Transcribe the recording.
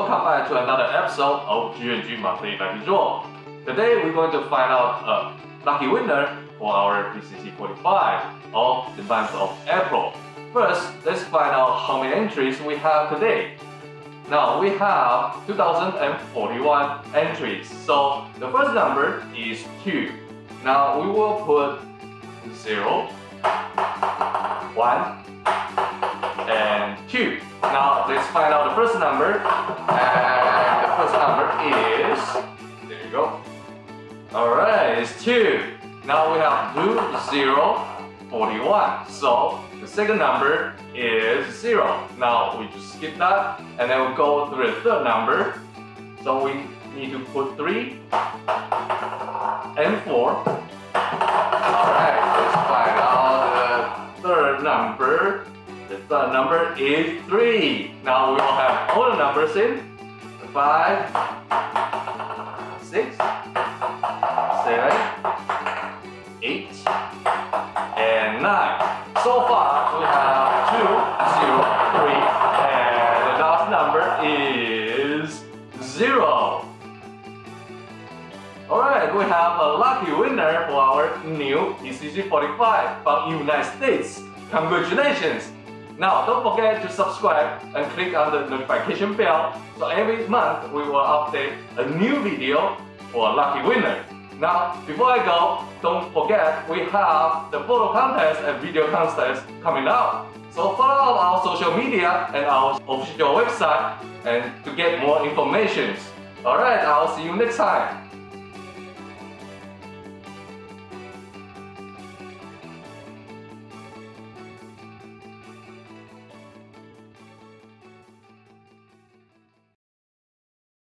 Welcome back to another episode of G&G Monthly Lucky Draw. Today we're going to find out a lucky winner for our PCC 45 of the month of April. First, let's find out how many entries we have today. Now we have 2041 entries, so the first number is 2. Now we will put 0, 1, and 2. Now let's find out the first number. And the first number is, there you go. Alright, it's 2. Now we have 2, 0, 41. So the second number is 0. Now we just skip that and then we'll go to the third number. So we need to put 3 and 4. Alright, let's find out the third number. The third number is 3. Now we will have all the numbers in 5, 6, 7, 8, and 9. So far we have 2, 0, 3, and the last number is 0. Alright, we have a lucky winner for our new PCC 45 from United States. Congratulations! Now don't forget to subscribe and click on the notification bell so every month we will update a new video for a lucky winner. Now before I go, don't forget we have the photo contest and video contest coming up. So follow our social media and our official website and to get more information. Alright, I'll see you next time.